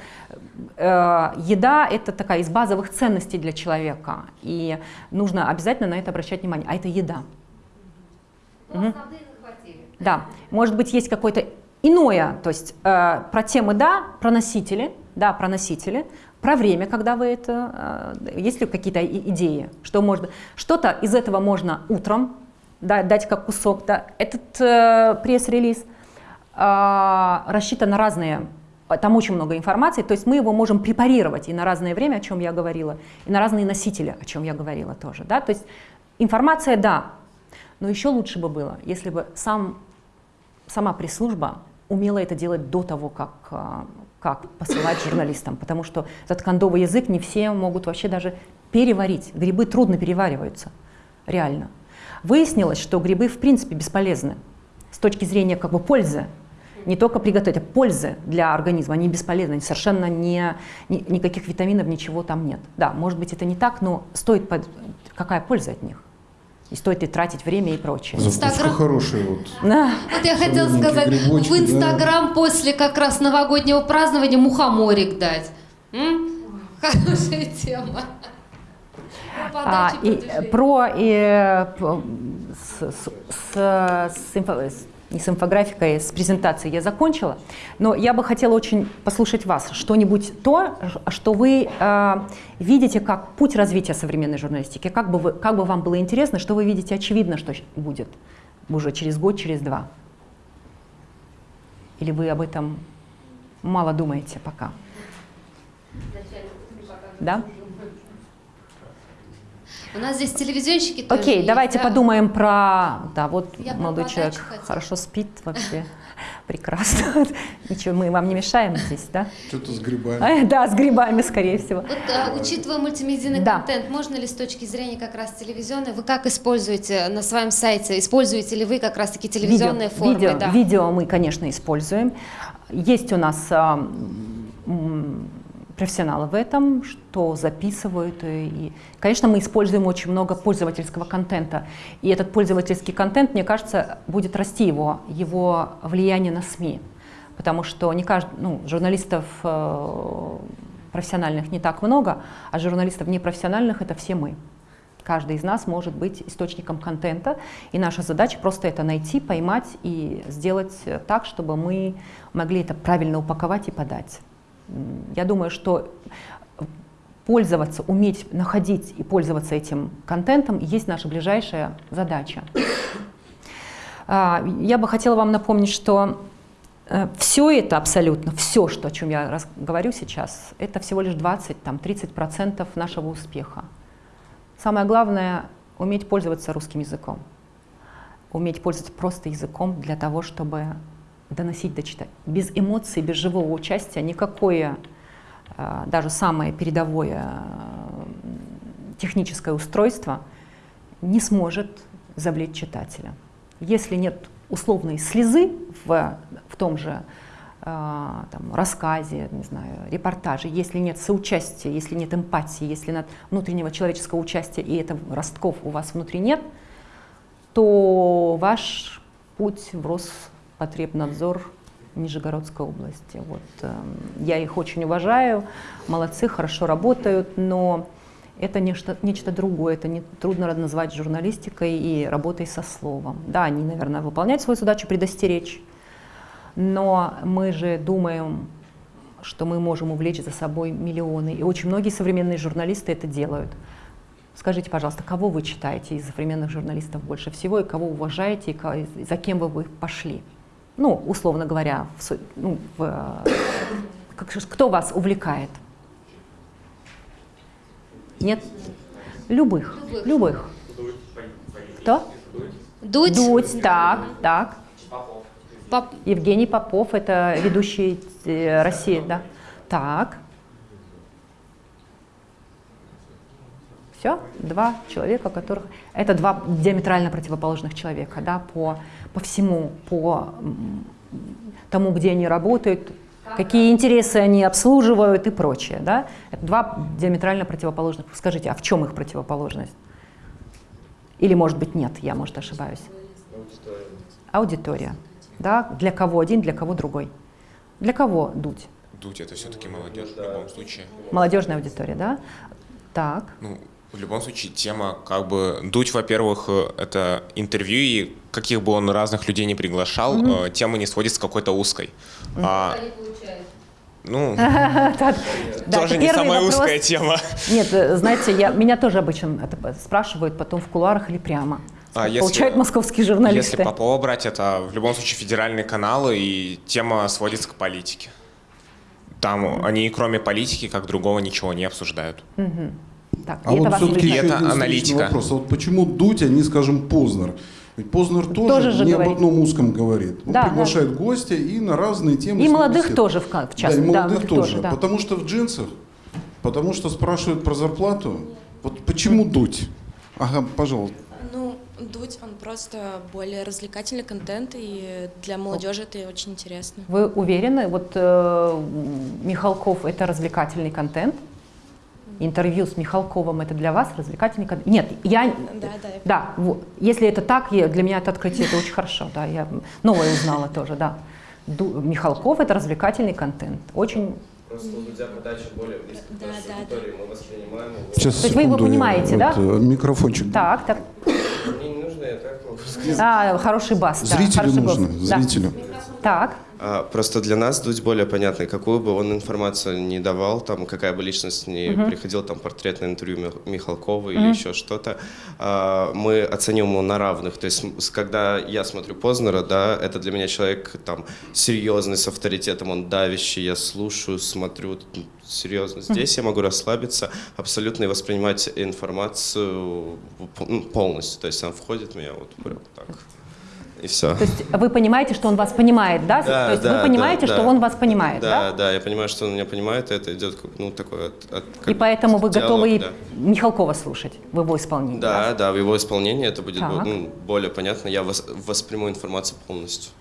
э, еда – это такая из базовых ценностей для человека, и нужно обязательно на это обращать внимание. А это еда. Мгм. Да, может быть, есть какое-то иное, то есть э, про темы да, про носители, да, про носители, про время, когда вы это, э, есть ли какие-то идеи, что можно, что-то из этого можно утром да, дать как кусок, да. Этот э, пресс-релиз рассчитан на разные, там очень много информации, то есть мы его можем препарировать и на разное время, о чем я говорила, и на разные носители, о чем я говорила тоже, да, то есть информация, да, но еще лучше бы было, если бы сам, сама пресс-служба умела это делать до того, как, а, как посылать журналистам, потому что этот кондовый язык не все могут вообще даже переварить. Грибы трудно перевариваются, реально. Выяснилось, что грибы в принципе бесполезны с точки зрения как бы пользы. Не только приготовить, а пользы для организма. Они бесполезны, они совершенно не, ни- никаких витаминов, ничего там нет. Да, может быть это не так, но стоит под- какая польза от них? И стоит ли тратить время и прочее. Инстаграм. хорошая вот. Да. Вот я хотела сказать, грибочки, в Инстаграм после как раз новогоднего празднования мухоморик дать. М? Хорошая тема. Про А, и, э, про э, п- с, с- с- с с- не с инфографикой, с презентацией я закончила, но я бы хотела очень послушать вас, что-нибудь то, что вы э, видите как путь развития современной журналистики, как бы, вы, как бы вам было интересно, что вы видите очевидно, что будет уже через год, через два. Или вы об этом мало думаете пока? Да? У нас здесь телевизионщики тоже Окей, есть, давайте да? подумаем про... Да, вот Я молодой человек хотела. хорошо спит вообще. Прекрасно. Ничего, мы вам не мешаем здесь, да? Что-то с грибами. Да, с грибами, скорее всего. Вот, а, учитывая мультимедийный Да. контент, можно ли с точки зрения как раз телевизионной, вы как используете на своем сайте, используете ли вы как раз таки телевизионные видео, формы? видео, да? видео мы, конечно, используем. Есть у нас профессионалы в этом, что записывают. И, и, конечно, мы используем очень много пользовательского контента. И этот пользовательский контент, мне кажется, будет расти его, его влияние на СМИ. Потому что не кажд... ну, журналистов э, профессиональных не так много, а журналистов непрофессиональных это все мы. Каждый из нас может быть источником контента, и наша задача просто это найти, поймать и сделать э, так, чтобы мы могли это правильно упаковать и подать. Я думаю, что пользоваться, уметь находить и пользоваться этим контентом есть наша ближайшая задача. А, Я бы хотела вам напомнить, что все это абсолютно, все, что, о чем я говорю сейчас, это всего лишь 20-30% нашего успеха. Самое главное — уметь пользоваться русским языком. Уметь пользоваться просто языком для того, чтобы доносить до читателя. Без эмоций, без живого участия никакое, э, даже самое передовое э, техническое устройство не сможет завлечь читателя. Если нет условной слезы в, в том же э, там, рассказе, не знаю, репортаже, если нет соучастия, если нет эмпатии, если нет внутреннего человеческого участия, и это ростков у вас внутри нет, то ваш путь в Роспотребнадзор Нижегородской области. Вот, эм, я их очень уважаю, молодцы, хорошо работают, но это нечто, нечто другое, это не, трудно назвать журналистикой и работой со словом. Да, они, наверное, выполняют свою задачу предостеречь, но мы же думаем что мы можем увлечь за собой миллионы. И очень многие современные журналисты это делают. Скажите, пожалуйста, кого вы читаете из современных журналистов больше всего, и кого уважаете, и за кем вы пошли? Ну, условно говоря, в ну, в, как кто вас увлекает? Нет? Любых. Любых. Кто? Дудь. Дудь, так, так. Поп- Евгений Попов, это ведущий э, России, да. Так. Все, два человека, которых... Это два диаметрально противоположных человека, да, по, по всему, по тому, где они работают, какие интересы они обслуживают и прочее, да. Это два диаметрально противоположных. Скажите, а в чем их противоположность? Или, может быть, нет, я, может, ошибаюсь. Аудитория. Да? Для кого один, для кого другой. Для кого дуть? Дудь это все-таки молодежь в любом случае. Молодежная аудитория, да? Так. Ну, в любом случае, тема, как бы, Дудь, во-первых, э, это интервью, и каких бы он разных людей не приглашал, э, тема не сводится к какой-то узкой. А, ну, тоже не самая узкая тема. Нет, э, знаете, я, меня тоже обычно это спрашивают потом в кулуарах или прямо. А если- Получают московские журналисты. Если Попова брать, это в любом случае федеральные каналы, и тема сводится к политике. Там они, кроме политики, как другого, ничего не обсуждают. Так, А это вот все-таки Это аналитика. вопрос. А вот почему Дудь, а не, скажем, Познер? Ведь Познер тоже, Тоже же не говорит. об одном узком говорит. Он Да, приглашает гостя и на разные темы. И молодых беседует. тоже, в, в Да, частности. и молодых молодых тоже. да. Потому что в джинсах, потому что спрашивают про зарплату. Вот почему Дудь? Ага, пожалуйста. Ну, Дудь, он просто более развлекательный контент, и для молодежи это очень интересно. Вы уверены, вот э, Михалков это развлекательный контент? Интервью с Михалковым это для вас развлекательный контент? Нет, я... Да, да. Да, во- если это так, я- для меня это открытие это очень хорошо, да, я новое узнала тоже, да. Ду- Михалков это развлекательный контент, очень. Просто у Дудя подача более близко к Да, нашей да, аудитории, мы воспринимаем его. Сейчас, То есть вы его понимаете, да? вот, э, Микрофончик. Так, так. Мне не нужно, я так могу сказать. А, хороший бас, да. Зрителю хороший нужно, голос, да. Так, А, Просто для нас Дудь более понятный. Какую бы он информацию не давал, там, какая бы личность не приходила, там, портретное интервью Мих- Михалкова или еще что-то, а, мы оценим его на равных. То есть, когда я смотрю Познера, да, это для меня человек там серьезный, с авторитетом, он давящий, я слушаю, смотрю, серьезно. Здесь я могу расслабиться абсолютно и воспринимать информацию ну, полностью. То есть, она входит в меня вот прям так. И все. то есть вы понимаете, что он вас понимает, да? Да, то есть да, вы понимаете, да, что да. он вас понимает, да? Да, да, я понимаю, что он меня понимает, и это идет ну, такой от, от- И поэтому вы диалог, готовы и да. Михалкова слушать в его исполнении. Да, да, в его исполнении это будет Так. ну, более понятно. Я вос- восприму информацию полностью.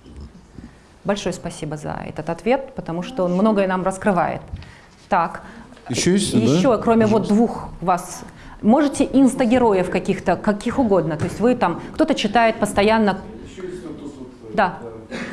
Большое спасибо за этот ответ, потому что он многое нам раскрывает. Так, Еще есть, да? еще, кроме вот двух вас, можете инстагероев каких-то, каких угодно, то есть вы там, кто-то читает постоянно. Да,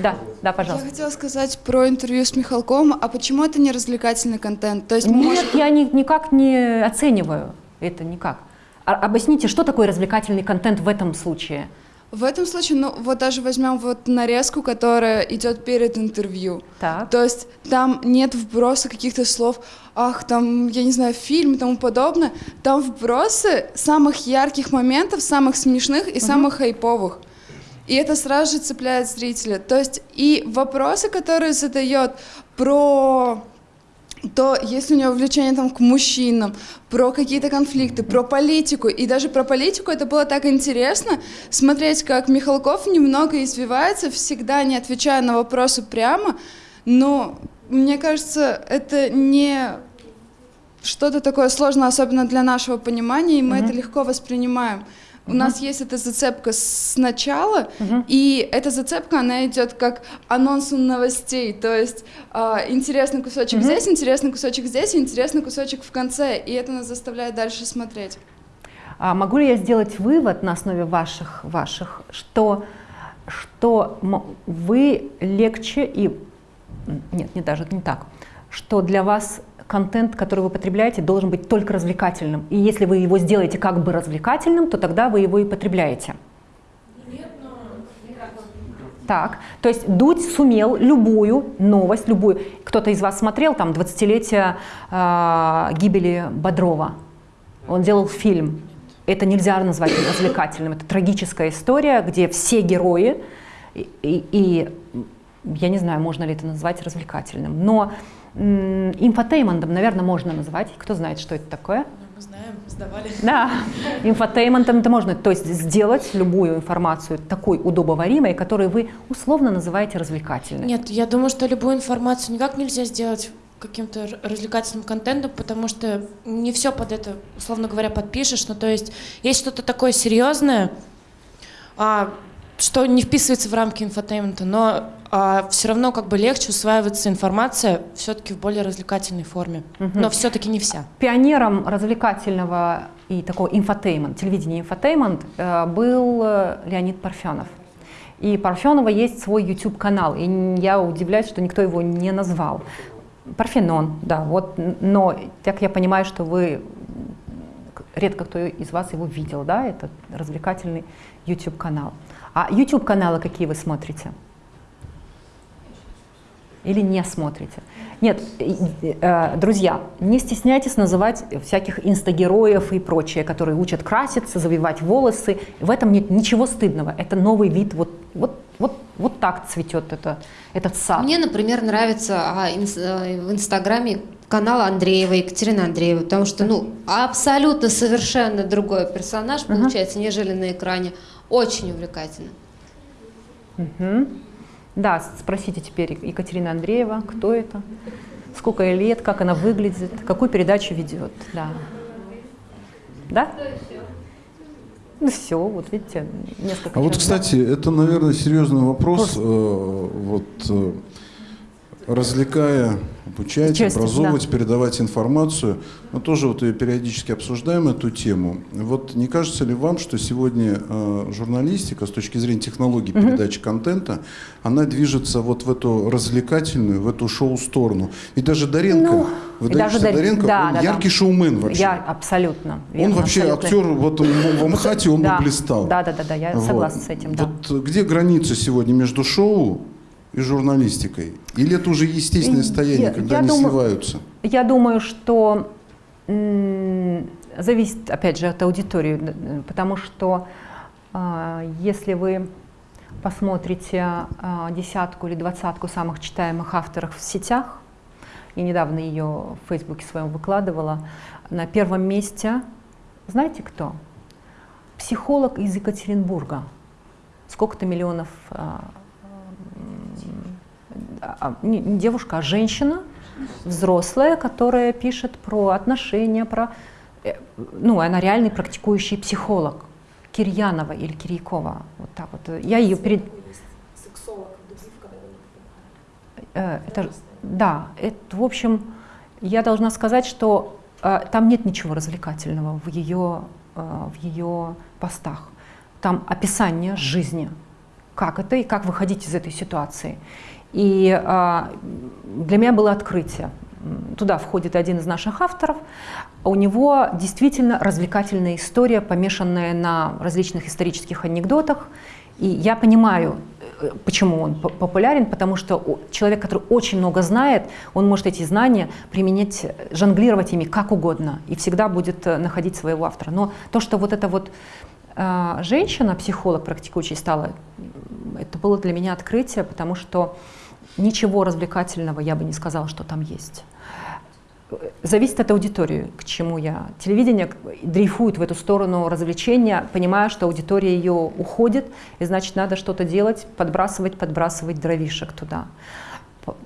да, да, Я пожалуйста. хотела сказать про интервью с Михалковым, а почему это не развлекательный контент? То есть Нет, можем- я ни- никак не оцениваю это никак. А- объясните, что такое развлекательный контент в этом случае? в этом случае, ну вот даже возьмем вот нарезку, которая идет перед интервью. Так. То есть там нет вброса каких-то слов, ах, там, я не знаю, фильм и тому подобное. Там вбросы самых ярких моментов, самых смешных и самых хайповых. И это сразу же цепляет зрителя. То есть и вопросы, которые задает про то есть ли у него влечение там к мужчинам, про какие-то конфликты, про политику. И даже про политику это было так интересно смотреть, как Михалков немного извивается, всегда не отвечая на вопросы прямо. Но мне кажется, это не что-то такое сложное, особенно для нашего понимания, и мы это легко воспринимаем. У нас есть эта зацепка сначала, и эта зацепка, она идет как анонс новостей, то есть а, интересный кусочек здесь, интересный кусочек здесь, интересный кусочек в конце, и это нас заставляет дальше смотреть. А могу ли я сделать вывод на основе ваших, ваших что, что вы легче и... Нет, не даже не так. Что для вас контент, который вы потребляете, должен быть только развлекательным. И если вы его сделаете как бы развлекательным, то тогда вы его и потребляете. Так, то есть Дудь сумел любую новость, любую. Кто-то из вас смотрел там 20-летие э, гибели Бодрова? Он делал фильм. Это нельзя назвать развлекательным. Это трагическая история, где все герои и, и, и я не знаю, можно ли это назвать развлекательным, но инфотейментом, наверное, можно назвать. Кто знает, что это такое? Мы знаем, сдавали. Да, инфотейментом это можно, то есть сделать любую информацию такой удобоваримой, которую вы условно называете развлекательной. Нет, я думаю, что любую информацию никак нельзя сделать каким-то развлекательным контентом, потому что не все под это, условно говоря, подпишешь. Ну, то есть есть что-то такое серьезное, а, что не вписывается в рамки инфотеймента, но а, все равно как бы легче усваивается информация все-таки в более развлекательной форме, угу. но все-таки не вся. Пионером развлекательного и такого инфотеймент, телевидения инфотеймент э, был э, Леонид Парфенов. И Парфенова есть свой YouTube-канал, и я удивляюсь, что никто его не назвал. Парфенон, да, вот, но так я понимаю, что вы, редко кто из вас его видел, да, это развлекательный YouTube-канал. А YouTube-каналы какие вы смотрите? Или не смотрите? Нет, э, друзья, не стесняйтесь называть всяких инстагероев и прочее, которые учат краситься, завивать волосы. В этом нет ничего стыдного. Это новый вид, вот, вот, вот, вот так цветет это, этот сад. Мне, например, нравится а, инс, э, в Инстаграме канал Андреева, Екатерина Андреева, потому что, ну, абсолютно совершенно другой персонаж получается, uh-huh. нежели на экране. Очень увлекательно. Угу. Да, спросите теперь Екатерина Андреева, кто это, сколько ей лет, как она выглядит, какую передачу ведет. Да. Да? Ну все, вот видите, несколько. А вот, кстати, это, наверное, серьезный вопрос. Э, вот э, развлекая, обучать, Часть, образовывать, да. передавать информацию. Мы тоже вот ее периодически обсуждаем эту тему. Вот не кажется ли вам, что сегодня э, журналистика с точки зрения технологий угу. передачи контента, она движется вот в эту развлекательную, в эту шоу-сторону? И даже Даренко, ну, вы даже Даренко, да, он да, яркий да. шоумен вообще. Я абсолютно. Верно, он вообще абсолютно. актер, вот в Амхате он да, бы блистал. Да, да, да, да, я вот. согласна с этим. Да. Вот где граница сегодня между шоу и журналистикой? Или это уже естественное состояние, я, когда я они думаю, сливаются? Я думаю, что зависит, опять же, от аудитории, потому что э, если вы посмотрите э, десятку или двадцатку самых читаемых авторов в сетях, и недавно ее в Фейсбуке своем выкладывала, на первом месте, знаете кто? Психолог из Екатеринбурга. Сколько-то миллионов э, а, не девушка, а женщина, взрослая, которая пишет про отношения, про... Э, ну, она реальный практикующий психолог. Кирьянова или Кирьякова. Вот так вот. Я ее перед... Э, это, да, это, в общем, я должна сказать, что э, там нет ничего развлекательного в ее, э, в ее постах. Там описание жизни, как это и как выходить из этой ситуации. И а, для меня было открытие. Туда входит один из наших авторов. У него действительно развлекательная история, помешанная на различных исторических анекдотах. И я понимаю, э, почему он популярен, потому что человек, который очень много знает, он может эти знания применять, жонглировать ими как угодно и всегда будет э, находить своего автора. Но то, что вот эта вот э, женщина, психолог практикующий, стала, это было для меня открытие, потому что Ничего развлекательного я бы не сказала, что там есть. Зависит от аудитории, к чему я. Телевидение дрейфует в эту сторону развлечения, понимая, что аудитория ее уходит, и значит надо что-то делать, подбрасывать, подбрасывать дровишек туда.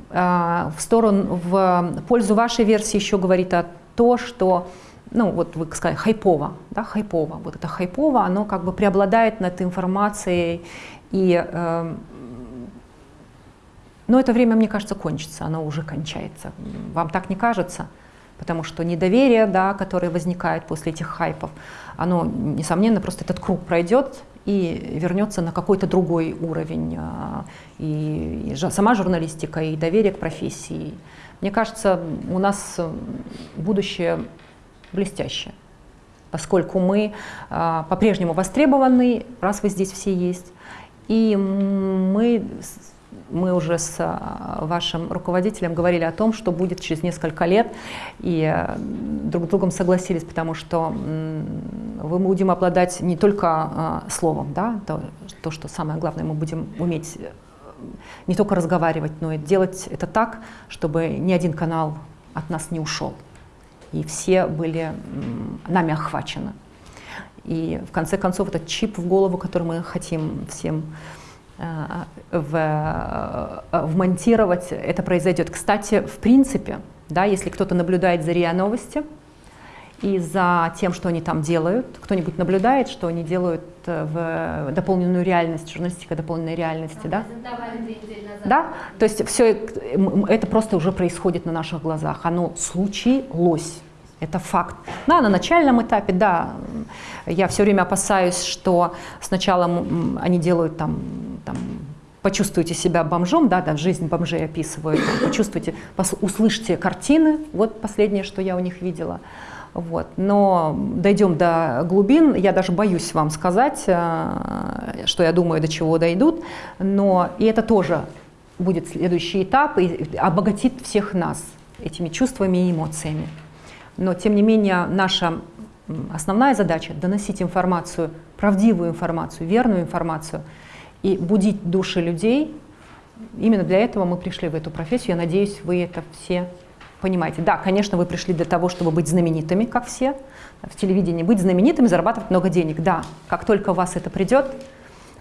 А, в сторону, в пользу вашей версии еще говорит о то, что ну, вот вы сказали, хайпово, да, хайпово. Вот это хайпово, оно как бы преобладает над информацией и э, но это время, мне кажется, кончится, оно уже кончается. Вам так не кажется? Потому что недоверие, да, которое возникает после этих хайпов, оно, несомненно, просто этот круг пройдет и вернется на какой-то другой уровень. А, и, и сама журналистика, и доверие к профессии. Мне кажется, у нас будущее блестящее, поскольку мы а, по-прежнему востребованы, раз вы здесь все есть, И мы, мы уже с а, вашим руководителем говорили о том, что будет через несколько лет, и э, друг с другом согласились, потому что мы будем обладать не только а, словом, да, то, то, что самое главное, мы будем уметь э, не только разговаривать, но и делать это так, чтобы ни один канал от нас не ушел. И все были нами охвачены. И в конце концов этот чип в голову, который мы хотим всем в, э, вмонтировать, это произойдет. Кстати, в принципе, да, если кто-то наблюдает за РИА Новости и за тем, что они там делают, кто-нибудь наблюдает, что они делают э, в дополненную реальность, журналистика дополненной реальности, да? Да, то есть все это просто уже происходит на наших глазах, оно случилось. Это факт. Да, на начальном этапе, да, я все время опасаюсь, что сначала они делают там, там почувствуйте себя бомжом, да, да, жизнь бомжей описывают, почувствуйте, услышьте картины, вот последнее, что я у них видела. Вот. Но дойдем до глубин, я даже боюсь вам сказать, э, что я думаю, до чего дойдут, но и это тоже будет следующий этап и обогатит всех нас этими чувствами и эмоциями. Но, тем не менее, наша основная задача — доносить информацию, правдивую информацию, верную информацию и будить души людей. Именно для этого мы пришли в эту профессию. Я надеюсь, вы это все понимаете. Да, конечно, вы пришли для того, чтобы быть знаменитыми, как все в телевидении, быть знаменитыми, зарабатывать много денег. Да, как только у вас это придет,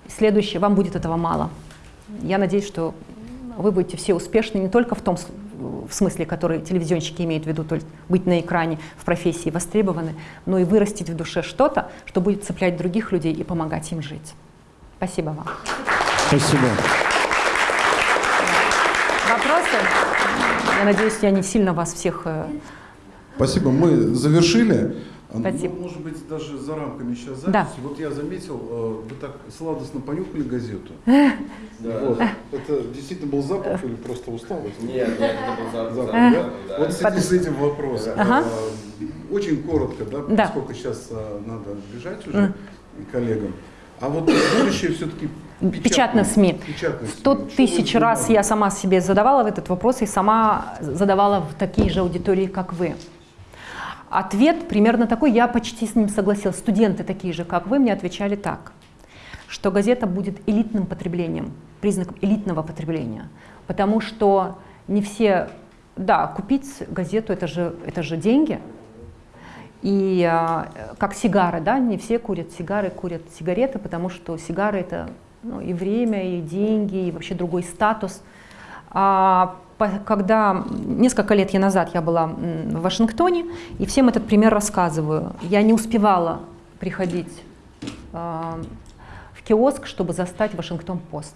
следующее, вам будет этого мало. Я надеюсь, что вы будете все успешны не только в том в смысле, который телевизионщики имеют в виду, то есть быть на экране в профессии востребованы, но и вырастить в душе что-то, что будет цеплять других людей и помогать им жить. Спасибо вам. Спасибо. Вопросы? Я надеюсь, я не сильно вас всех... Э, Спасибо. Мы завершили. Спасибо. Ну, может быть, даже за рамками сейчас записи. Да. Вот я заметил, э, вы так сладостно понюхали газету. Да. Вот. Это действительно был запах или просто усталость? Нет, нет, это был запах. Запах, да? да. Вот в связи с этим вопрос. Ага. Э, Очень коротко, да, Да. поскольку сейчас э, надо бежать уже коллегам. А вот будущее все-таки Печатные СМИ. СМИ. Что тысяч будет раз я сама себе задавала этот вопрос и сама задавала в такие же аудитории, как вы. Ответ примерно такой, я почти с ним согласилась. Студенты такие же, как вы, мне отвечали так, что газета будет элитным потреблением, признаком элитного потребления, потому что не все, да, купить газету это же, это же деньги, и а, как сигары, да, не все курят сигары, курят сигареты, потому что сигары это ну, и время, и деньги, и вообще другой статус. А, когда несколько лет я назад я была в Вашингтоне, и всем этот пример рассказываю. Я не успевала приходить а, в киоск, чтобы застать Вашингтон-Пост.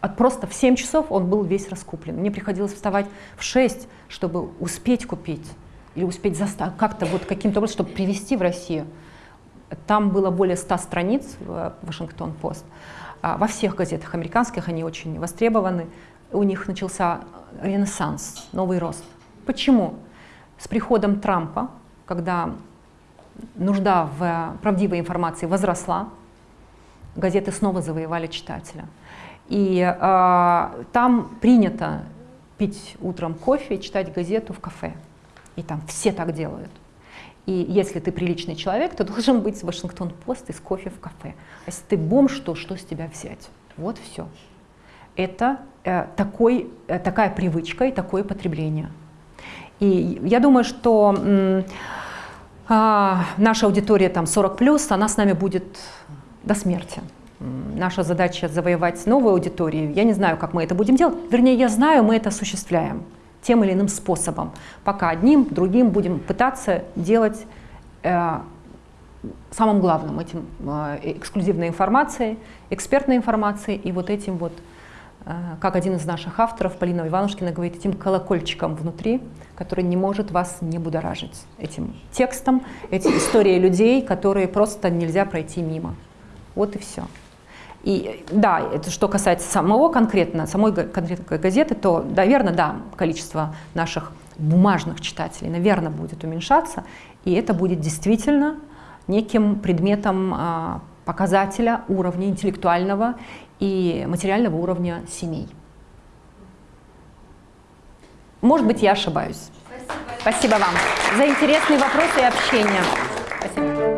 От просто в 7 часов он был весь раскуплен. Мне приходилось вставать в 6, чтобы успеть купить или успеть как-то вот каким-то образом, чтобы привезти в Россию. Там было более 100 страниц в Вашингтон-Пост. А Во всех газетах американских они очень востребованы. У них начался ренессанс, новый рост. Почему? С приходом Трампа, когда нужда в правдивой информации возросла, газеты снова завоевали читателя. И э, там принято пить утром кофе и читать газету в кафе. И там все так делают. И если ты приличный человек, то должен быть Вашингтон-Пост из кофе в кафе. А если ты бомж, то что с тебя взять? Вот все. Это э, такой, э, такая привычка и такое потребление. И я думаю, что а, наша аудитория там 40 она с нами будет до смерти. Наша задача завоевать новую аудиторию. Я не знаю, как мы это будем делать. Вернее, я знаю, мы это осуществляем тем или иным способом. Пока одним, другим будем пытаться делать э, самым главным этим э, эксклюзивной информацией, экспертной информацией и вот этим вот, э, как один из наших авторов, Полина Иванушкина, говорит, этим колокольчиком внутри, который не может вас не будоражить. Этим текстом, эти истории людей, которые просто нельзя пройти мимо. Вот и все. И да, это что касается самого конкретно, самой конкретной газеты, то, наверное, да, количество наших бумажных читателей, наверное, будет уменьшаться, и это будет действительно неким предметом а, показателя уровня интеллектуального и материального уровня семей. Может быть, я ошибаюсь. Спасибо, Спасибо вам за интересные вопросы и общение. Спасибо.